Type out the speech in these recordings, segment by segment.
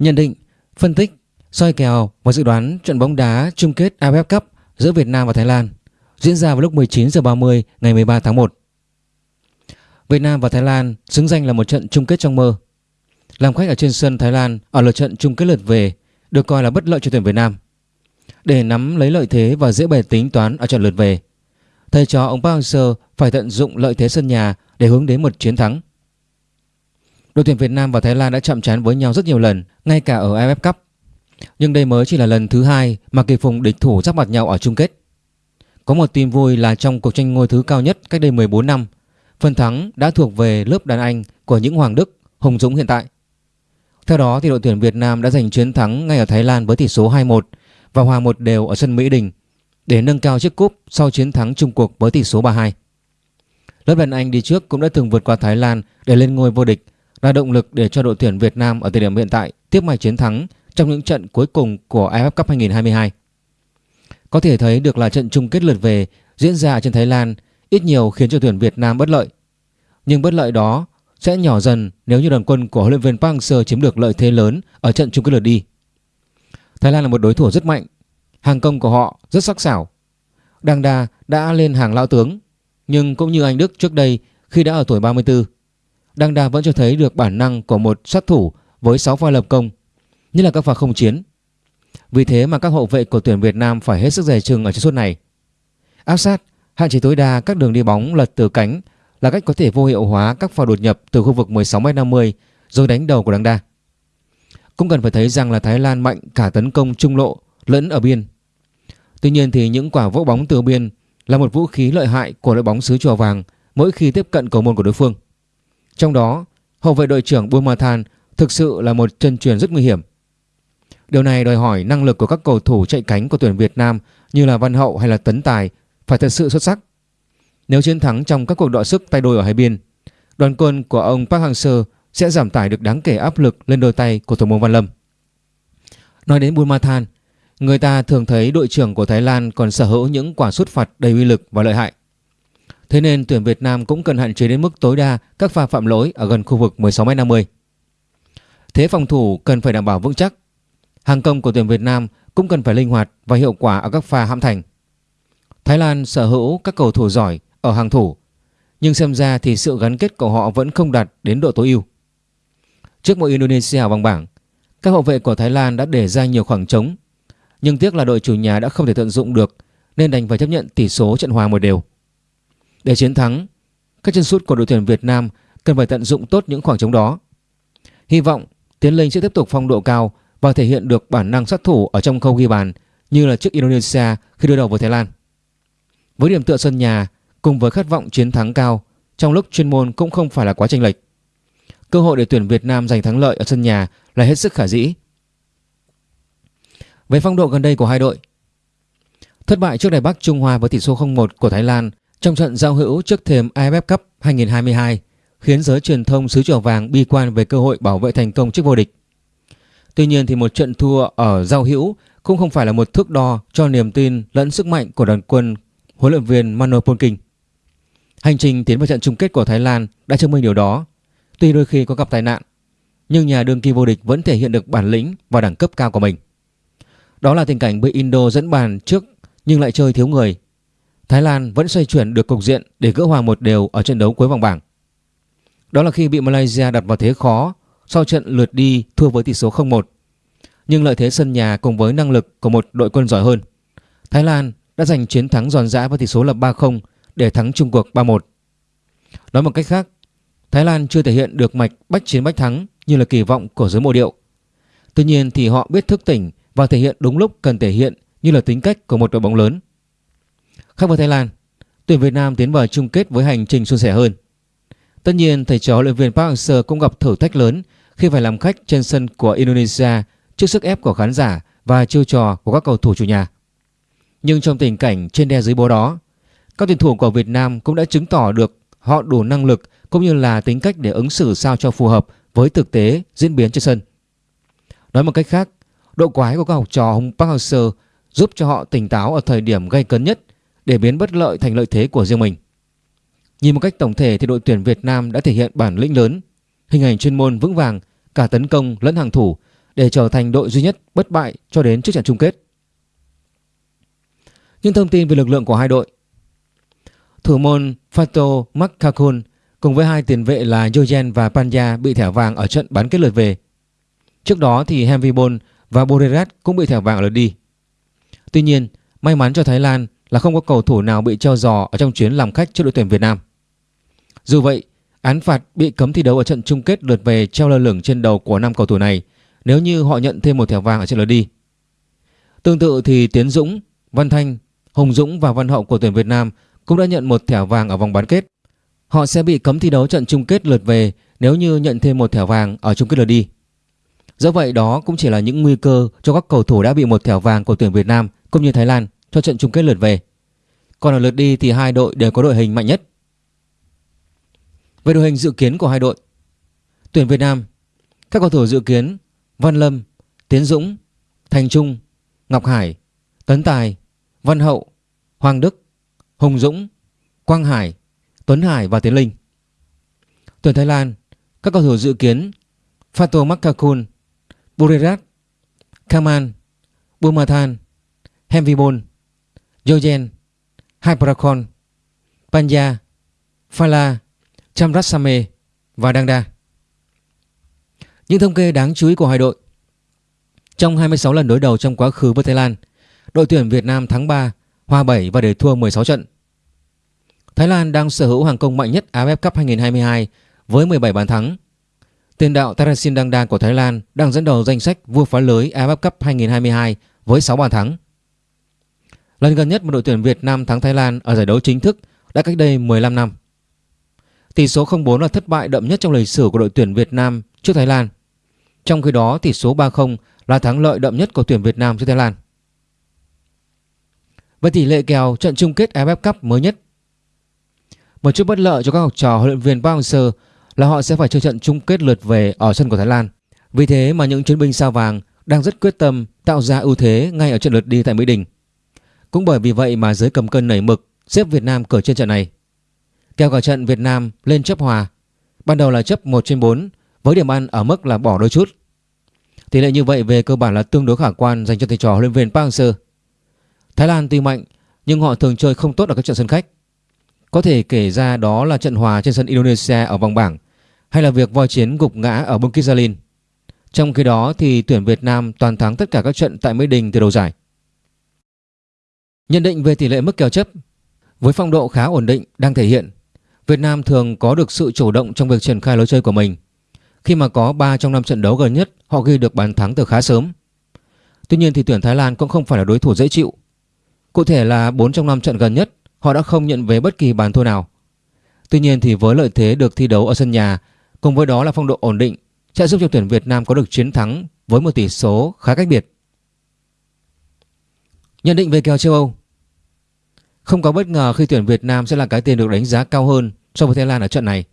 Nhận định, phân tích, soi kèo và dự đoán trận bóng đá chung kết AFF Cup giữa Việt Nam và Thái Lan diễn ra vào lúc 19h30 ngày 13 tháng 1. Việt Nam và Thái Lan xứng danh là một trận chung kết trong mơ. Làm khách ở trên sân Thái Lan ở lượt trận chung kết lượt về được coi là bất lợi cho tuyển Việt Nam. Để nắm lấy lợi thế và dễ bề tính toán ở trận lượt về, thầy trò ông Park Hang-seo phải tận dụng lợi thế sân nhà để hướng đến một chiến thắng. Đội tuyển Việt Nam và Thái Lan đã chạm trán với nhau rất nhiều lần, ngay cả ở AFF Cup. Nhưng đây mới chỉ là lần thứ hai mà kỳ phùng địch thủ giáp mặt nhau ở chung kết. Có một tin vui là trong cuộc tranh ngôi thứ cao nhất cách đây 14 năm, phần thắng đã thuộc về lớp đàn anh của những Hoàng Đức, Hùng Dũng hiện tại. Theo đó thì đội tuyển Việt Nam đã giành chiến thắng ngay ở Thái Lan với tỷ số 2-1 và hòa một đều ở sân Mỹ Đình để nâng cao chiếc cúp sau chiến thắng chung cuộc với tỷ số 3-2. Lớp đàn anh đi trước cũng đã từng vượt qua Thái Lan để lên ngôi vô địch là động lực để cho đội tuyển Việt Nam ở thời điểm hiện tại tiếp mạch chiến thắng trong những trận cuối cùng của AFF Cup 2022. Có thể thấy được là trận chung kết lượt về diễn ra trên Thái Lan ít nhiều khiến cho tuyển Việt Nam bất lợi. Nhưng bất lợi đó sẽ nhỏ dần nếu như đoàn quân của huấn luyện viên Park Hang-seo chiếm được lợi thế lớn ở trận chung kết lượt đi. Thái Lan là một đối thủ rất mạnh, hàng công của họ rất sắc sảo. Đăng Đa đã lên hàng lão tướng, nhưng cũng như anh Đức trước đây khi đã ở tuổi 34, Đăng Đa vẫn cho thấy được bản năng của một sát thủ với 6 pha lập công, nhất là các pha không chiến. Vì thế mà các hậu vệ của tuyển Việt Nam phải hết sức dè chừng ở trận suốt này. Áp sát, hạn chế tối đa các đường đi bóng lật từ cánh là cách có thể vô hiệu hóa các pha đột nhập từ khu vực 16m50 rồi đánh đầu của Đăng Đa. Cũng cần phải thấy rằng là Thái Lan mạnh cả tấn công trung lộ lẫn ở biên. Tuy nhiên thì những quả vỗ bóng từ biên là một vũ khí lợi hại của đội bóng xứ chùa vàng mỗi khi tiếp cận cầu môn của đối phương. Trong đó, hậu vệ đội trưởng Buôn Ma Than thực sự là một chân truyền rất nguy hiểm. Điều này đòi hỏi năng lực của các cầu thủ chạy cánh của tuyển Việt Nam như là Văn Hậu hay là Tấn Tài phải thật sự xuất sắc. Nếu chiến thắng trong các cuộc đọ sức tay đôi ở hai biên, đoàn quân của ông Park Hang-seo sẽ giảm tải được đáng kể áp lực lên đôi tay của thủ môn Văn Lâm. Nói đến Buôn Ma Than, người ta thường thấy đội trưởng của Thái Lan còn sở hữu những quả sút phạt đầy uy lực và lợi hại. Thế nên tuyển Việt Nam cũng cần hạn chế đến mức tối đa các pha phạm lỗi ở gần khu vực 16m50. Thế phòng thủ cần phải đảm bảo vững chắc. Hàng công của tuyển Việt Nam cũng cần phải linh hoạt và hiệu quả ở các pha hãm thành. Thái Lan sở hữu các cầu thủ giỏi ở hàng thủ, nhưng xem ra thì sự gắn kết của họ vẫn không đạt đến độ tối ưu. Trước mỗi Indonesia vòng bảng, các hậu vệ của Thái Lan đã để ra nhiều khoảng trống, nhưng tiếc là đội chủ nhà đã không thể tận dụng được nên đành phải chấp nhận tỷ số trận hòa một đều. Để chiến thắng, các chân sút của đội tuyển Việt Nam cần phải tận dụng tốt những khoảng trống đó. Hy vọng Tiến Linh sẽ tiếp tục phong độ cao và thể hiện được bản năng sát thủ ở trong khâu ghi bàn như là trước Indonesia khi đối đầu với Thái Lan. Với điểm tựa sân nhà cùng với khát vọng chiến thắng cao trong lúc chuyên môn cũng không phải là quá chênh lệch. Cơ hội để tuyển Việt Nam giành thắng lợi ở sân nhà là hết sức khả dĩ. Về phong độ gần đây của hai đội, thất bại trước Đài Bắc Trung Hoa với tỷ số 0-1 của Thái Lan trong trận giao hữu trước thềm AFF Cup 2022 khiến giới truyền thông xứ chùa vàng bi quan về cơ hội bảo vệ thành công chức vô địch. Tuy nhiên thì một trận thua ở giao hữu cũng không phải là một thước đo cho niềm tin lẫn sức mạnh của đoàn quân huấn luyện viên Mano Polking. Hành trình tiến vào trận chung kết của Thái Lan đã chứng minh điều đó. Tuy đôi khi có gặp tai nạn, nhưng nhà đương kim vô địch vẫn thể hiện được bản lĩnh và đẳng cấp cao của mình. Đó là tình cảnh bị Indo dẫn bàn trước nhưng lại chơi thiếu người. Thái Lan vẫn xoay chuyển được cục diện để gỡ hòa một đều ở trận đấu cuối vòng bảng. Đó là khi bị Malaysia đặt vào thế khó sau trận lượt đi thua với tỷ số 0-1. Nhưng lợi thế sân nhà cùng với năng lực của một đội quân giỏi hơn, Thái Lan đã giành chiến thắng giòn giã với tỷ số là 3-0 để thắng Trung cuộc 3-1. Nói một cách khác, Thái Lan chưa thể hiện được mạch bách chiến bách thắng như là kỳ vọng của giới mộ điệu. Tuy nhiên thì họ biết thức tỉnh và thể hiện đúng lúc cần thể hiện như là tính cách của một đội bóng lớn. Khác với Thái Lan, tuyển Việt Nam tiến vào chung kết với hành trình suôn sẻ hơn. Tất nhiên thầy trò luyện viên Park Hang-seo cũng gặp thử thách lớn khi phải làm khách trên sân của Indonesia trước sức ép của khán giả và chiêu trò của các cầu thủ chủ nhà. Nhưng trong tình cảnh trên đe dưới bố đó, các tuyển thủ của Việt Nam cũng đã chứng tỏ được họ đủ năng lực cũng như là tính cách để ứng xử sao cho phù hợp với thực tế diễn biến trên sân. Nói một cách khác, độ quái của các học trò Hùng Park Hang-seo giúp cho họ tỉnh táo ở thời điểm gây cấn nhất để biến bất lợi thành lợi thế của riêng mình. Nhìn một cách tổng thể thì đội tuyển Việt Nam đã thể hiện bản lĩnh lớn, hình ảnh chuyên môn vững vàng cả tấn công lẫn hàng thủ để trở thành đội duy nhất bất bại cho đến trước trận chung kết. Những thông tin về lực lượng của hai đội Thủ môn Fato Makakun cùng với hai tiền vệ là Jojen và Panya bị thẻ vàng ở trận bán kết lượt về. Trước đó thì Hemvibon và Borerat cũng bị thẻ vàng ở lượt đi. Tuy nhiên, may mắn cho Thái Lan là không có cầu thủ nào bị treo giò ở trong chuyến làm khách trước đội tuyển Việt Nam. Dù vậy, án phạt bị cấm thi đấu ở trận chung kết lượt về treo lơ lửng trên đầu của năm cầu thủ này nếu như họ nhận thêm một thẻ vàng ở trận lượt đi. Tương tự thì Tiến Dũng, Văn Thanh, Hồng Dũng và Văn Hậu của tuyển Việt Nam cũng đã nhận một thẻ vàng ở vòng bán kết. Họ sẽ bị cấm thi đấu trận chung kết lượt về nếu như nhận thêm một thẻ vàng ở chung kết lượt đi. Do vậy đó cũng chỉ là những nguy cơ cho các cầu thủ đã bị một thẻ vàng của tuyển Việt Nam cũng như Thái Lan cho trận chung kết lượt về. Còn ở lượt đi thì hai đội đều có đội hình mạnh nhất. Về đội hình dự kiến của hai đội, tuyển Việt Nam, các cầu thủ dự kiến Văn Lâm, Tiến Dũng, Thành Trung, Ngọc Hải, Tấn Tài, Văn Hậu, Hoàng Đức, Hùng Dũng, Quang Hải, Tuấn Hải và Tiến Linh. Tuyển Thái Lan, các cầu thủ dự kiến Fato Makakun, Burirat, Kaman, Bumathan, Hemvibon, Yogen, Hyperakon, Panya, Phala, Chamrasame và Dangda. Những thông kê đáng chú ý của hai đội. Trong 26 lần đối đầu trong quá khứ với Thái Lan Đội tuyển Việt Nam thắng 3, hòa 7 và để thua 16 trận. Thái Lan đang sở hữu hàng công mạnh nhất AFF Cup 2022 với 17 bàn thắng. Tiền đạo Tarasin Dangda của Thái Lan đang dẫn đầu danh sách vua phá lưới AFF Cup 2022 với 6 bàn thắng. Lần gần nhất một đội tuyển Việt Nam thắng Thái Lan ở giải đấu chính thức đã cách đây 15 năm Tỷ số 0-4 là thất bại đậm nhất trong lịch sử của đội tuyển Việt Nam trước Thái Lan trong khi đó, tỷ số 3-0 là thắng lợi đậm nhất của tuyển Việt Nam trước Thái Lan. về tỷ lệ kèo trận chung kết AFF Cup mới nhất. Một chút bất lợi cho các học trò huấn luyện viên Park Hang-seo là họ sẽ phải chơi trận chung kết lượt về ở sân của Thái Lan. Vì thế mà những chiến binh sao vàng đang rất quyết tâm tạo ra ưu thế ngay ở trận lượt đi tại Mỹ Đình. Cũng bởi vì vậy mà giới cầm cân nảy mực, xếp Việt Nam cờ trên trận này. Kèo cả trận Việt Nam lên chấp hòa. Ban đầu là chấp 1 trên 4 với điểm ăn ở mức là bỏ đôi chút. Tỷ lệ như vậy về cơ bản là tương đối khả quan dành cho thầy trò huấn luyện viên Park Hang-seo. Thái Lan tuy mạnh, nhưng họ thường chơi không tốt ở các trận sân khách. Có thể kể ra đó là trận hòa trên sân Indonesia ở vòng bảng, hay là việc voi chiến gục ngã ở Bukit Jalil. Trong khi đó thì tuyển Việt Nam toàn thắng tất cả các trận tại Mỹ Đình từ đầu giải. Nhận định về tỷ lệ mức kèo chấp, với phong độ khá ổn định đang thể hiện, Việt Nam thường có được sự chủ động trong việc triển khai lối chơi của mình khi mà có 3 trong 5 trận đấu gần nhất, họ ghi được bàn thắng từ khá sớm. Tuy nhiên thì tuyển Thái Lan cũng không phải là đối thủ dễ chịu. Cụ thể là 4 trong 5 trận gần nhất, họ đã không nhận về bất kỳ bàn thua nào. Tuy nhiên thì với lợi thế được thi đấu ở sân nhà, cùng với đó là phong độ ổn định, sẽ giúp cho tuyển Việt Nam có được chiến thắng với một tỷ số khá cách biệt. Nhận định về kèo châu Âu không có bất ngờ khi tuyển Việt Nam sẽ là cái tiền được đánh giá cao hơn so với Thái Lan ở trận này.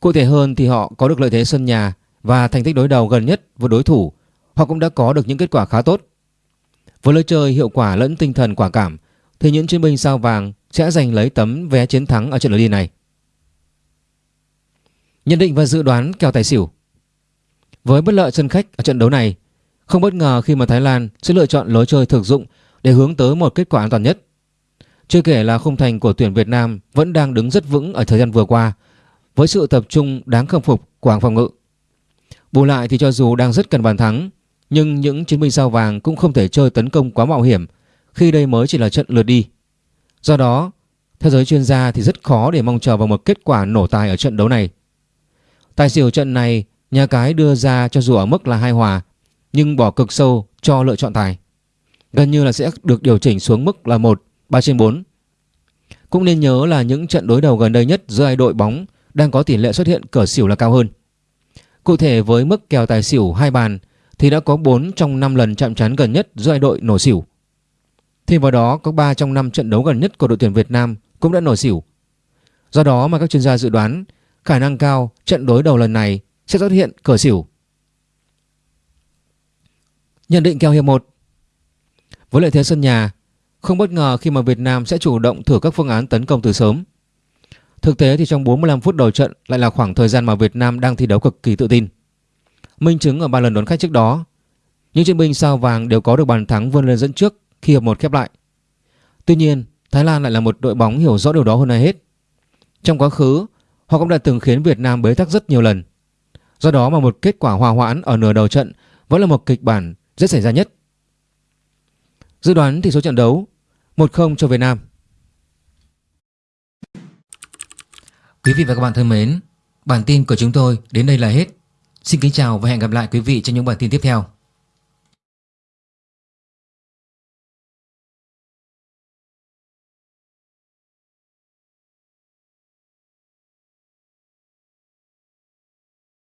Cụ thể hơn thì họ có được lợi thế sân nhà và thành tích đối đầu gần nhất với đối thủ. Họ cũng đã có được những kết quả khá tốt. Với lối chơi hiệu quả lẫn tinh thần quả cảm thì những chiến binh sao vàng sẽ giành lấy tấm vé chiến thắng ở trận lượt đi này. Nhận định và dự đoán kèo tài xỉu Với bất lợi sân khách ở trận đấu này, không bất ngờ khi mà Thái Lan sẽ lựa chọn lối chơi thực dụng để hướng tới một kết quả an toàn nhất. Chưa kể là khung thành của tuyển Việt Nam vẫn đang đứng rất vững ở thời gian vừa qua với sự tập trung đáng khâm phục của hàng phòng ngự. Bù lại thì cho dù đang rất cần bàn thắng, nhưng những chiến binh sao vàng cũng không thể chơi tấn công quá mạo hiểm khi đây mới chỉ là trận lượt đi. Do đó, theo giới chuyên gia thì rất khó để mong chờ vào một kết quả nổ tài ở trận đấu này. Tài xỉu trận này, nhà cái đưa ra cho dù ở mức là hai hòa, nhưng bỏ cực sâu cho lựa chọn tài. Gần như là sẽ được điều chỉnh xuống mức là 1, 3 trên 4. Cũng nên nhớ là những trận đối đầu gần đây nhất giữa hai đội bóng đang có tỷ lệ xuất hiện cờ xỉu là cao hơn. Cụ thể với mức kèo tài xỉu hai bàn thì đã có 4 trong 5 lần chạm trán gần nhất giữa hai đội nổ xỉu. Thêm vào đó có 3 trong 5 trận đấu gần nhất của đội tuyển Việt Nam cũng đã nổ xỉu. Do đó mà các chuyên gia dự đoán khả năng cao trận đối đầu lần này sẽ xuất hiện cờ xỉu. Nhận định kèo hiệp 1 Với lợi thế sân nhà, không bất ngờ khi mà Việt Nam sẽ chủ động thử các phương án tấn công từ sớm. Thực tế thì trong 45 phút đầu trận lại là khoảng thời gian mà Việt Nam đang thi đấu cực kỳ tự tin. Minh chứng ở ba lần đón khách trước đó, những chiến binh sao vàng đều có được bàn thắng vươn lên dẫn trước khi hiệp một khép lại. Tuy nhiên, Thái Lan lại là một đội bóng hiểu rõ điều đó hơn ai hết. Trong quá khứ, họ cũng đã từng khiến Việt Nam bế tắc rất nhiều lần. Do đó mà một kết quả hòa hoãn ở nửa đầu trận vẫn là một kịch bản rất xảy ra nhất. Dự đoán tỷ số trận đấu 1-0 cho Việt Nam. Quý vị và các bạn thân mến, bản tin của chúng tôi đến đây là hết. Xin kính chào và hẹn gặp lại quý vị trong những bản tin tiếp theo.